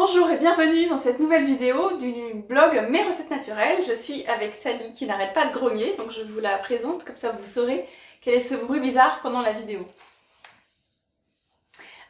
Bonjour et bienvenue dans cette nouvelle vidéo du blog Mes recettes naturelles. Je suis avec Sally qui n'arrête pas de grogner, donc je vous la présente, comme ça vous saurez quel est ce bruit bizarre pendant la vidéo.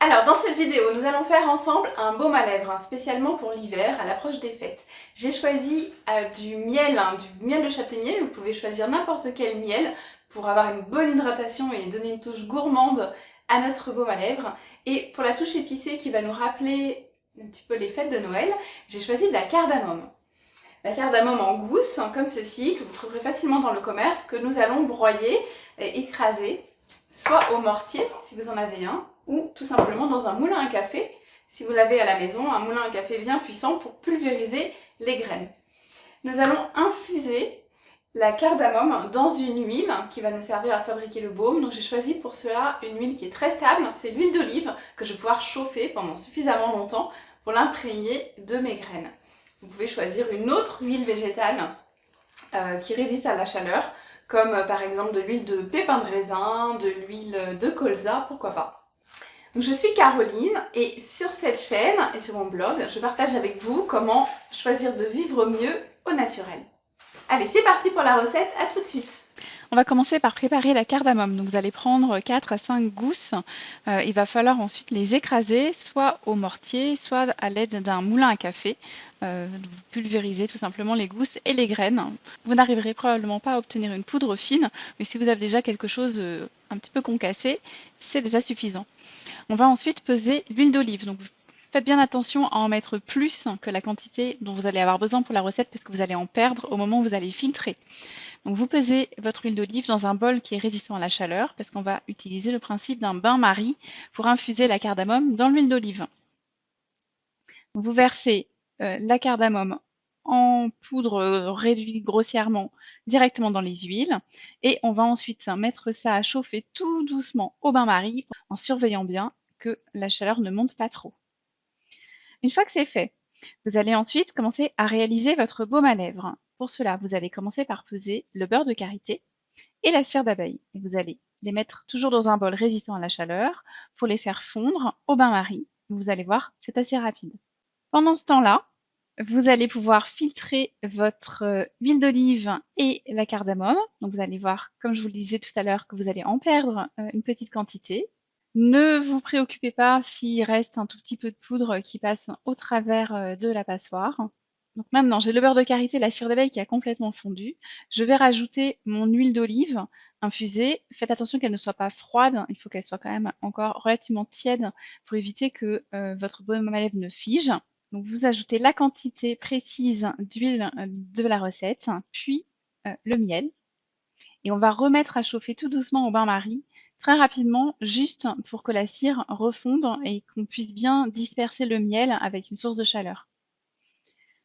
Alors dans cette vidéo, nous allons faire ensemble un baume à lèvres, hein, spécialement pour l'hiver, à l'approche des fêtes. J'ai choisi euh, du miel, hein, du miel de châtaignier, vous pouvez choisir n'importe quel miel pour avoir une bonne hydratation et donner une touche gourmande à notre baume à lèvres. Et pour la touche épicée qui va nous rappeler un petit peu les fêtes de Noël, j'ai choisi de la cardamome. La cardamome en gousse, comme ceci, que vous trouverez facilement dans le commerce, que nous allons broyer et écraser, soit au mortier, si vous en avez un, ou tout simplement dans un moulin à café, si vous l'avez à la maison, un moulin à café bien puissant pour pulvériser les graines. Nous allons infuser la cardamome dans une huile qui va nous servir à fabriquer le baume. Donc j'ai choisi pour cela une huile qui est très stable, c'est l'huile d'olive que je vais pouvoir chauffer pendant suffisamment longtemps l'imprégner de mes graines. Vous pouvez choisir une autre huile végétale euh, qui résiste à la chaleur, comme euh, par exemple de l'huile de pépin de raisin, de l'huile de colza, pourquoi pas. Je suis Caroline et sur cette chaîne et sur mon blog, je partage avec vous comment choisir de vivre mieux au naturel. Allez, c'est parti pour la recette, à tout de suite on va commencer par préparer la cardamome. Donc vous allez prendre 4 à 5 gousses. Euh, il va falloir ensuite les écraser, soit au mortier, soit à l'aide d'un moulin à café. Euh, vous pulvérisez tout simplement les gousses et les graines. Vous n'arriverez probablement pas à obtenir une poudre fine, mais si vous avez déjà quelque chose euh, un petit peu concassé, c'est déjà suffisant. On va ensuite peser l'huile d'olive. Donc Faites bien attention à en mettre plus que la quantité dont vous allez avoir besoin pour la recette parce que vous allez en perdre au moment où vous allez filtrer. Vous pesez votre huile d'olive dans un bol qui est résistant à la chaleur parce qu'on va utiliser le principe d'un bain-marie pour infuser la cardamome dans l'huile d'olive. Vous versez euh, la cardamome en poudre réduite grossièrement directement dans les huiles et on va ensuite mettre ça à chauffer tout doucement au bain-marie en surveillant bien que la chaleur ne monte pas trop. Une fois que c'est fait, vous allez ensuite commencer à réaliser votre baume à lèvres. Pour cela, vous allez commencer par peser le beurre de karité et la cire d'abeille. Vous allez les mettre toujours dans un bol résistant à la chaleur pour les faire fondre au bain-marie. Vous allez voir, c'est assez rapide. Pendant ce temps-là, vous allez pouvoir filtrer votre euh, huile d'olive et la cardamome. Vous allez voir, comme je vous le disais tout à l'heure, que vous allez en perdre euh, une petite quantité. Ne vous préoccupez pas s'il reste un tout petit peu de poudre qui passe au travers euh, de la passoire. Maintenant, j'ai le beurre de karité, la cire d'abeille qui a complètement fondu. Je vais rajouter mon huile d'olive infusée. Faites attention qu'elle ne soit pas froide, il faut qu'elle soit quand même encore relativement tiède pour éviter que euh, votre baume à lèvres ne fige. Vous ajoutez la quantité précise d'huile euh, de la recette, puis euh, le miel. Et on va remettre à chauffer tout doucement au bain-marie, très rapidement, juste pour que la cire refonde et qu'on puisse bien disperser le miel avec une source de chaleur.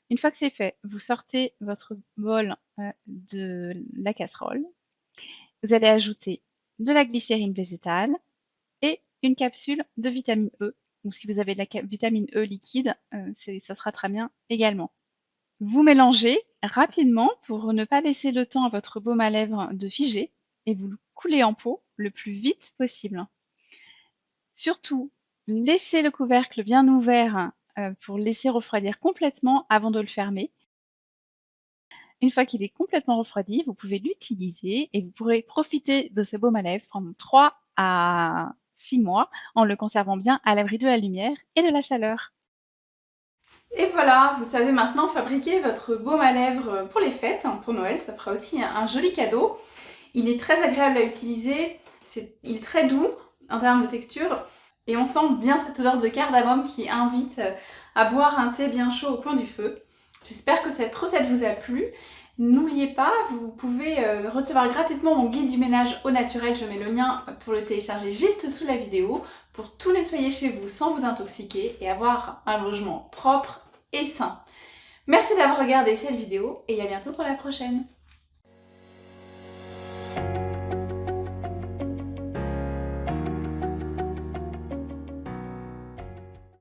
Une fois que c'est fait, vous sortez votre bol euh, de la casserole. Vous allez ajouter de la glycérine végétale et une capsule de vitamine E. Ou si vous avez de la vitamine E liquide, euh, ça sera très bien également. Vous mélangez rapidement pour ne pas laisser le temps à votre baume à lèvres de figer et vous le coulez en pot le plus vite possible. Surtout, laissez le couvercle bien ouvert pour laisser refroidir complètement avant de le fermer. Une fois qu'il est complètement refroidi, vous pouvez l'utiliser et vous pourrez profiter de ce baume à lèvres pendant 3 à 6 mois en le conservant bien à l'abri de la lumière et de la chaleur. Et voilà, vous savez maintenant fabriquer votre baume à lèvres pour les fêtes, hein, pour Noël, ça fera aussi un joli cadeau. Il est très agréable à utiliser, il est très doux en termes de texture, et on sent bien cette odeur de cardamome qui invite euh, à boire un thé bien chaud au coin du feu. J'espère que cette recette vous a plu. N'oubliez pas, vous pouvez euh, recevoir gratuitement mon guide du ménage au naturel. Je mets le lien pour le télécharger juste sous la vidéo pour tout nettoyer chez vous sans vous intoxiquer et avoir un logement propre et sain. Merci d'avoir regardé cette vidéo et à bientôt pour la prochaine.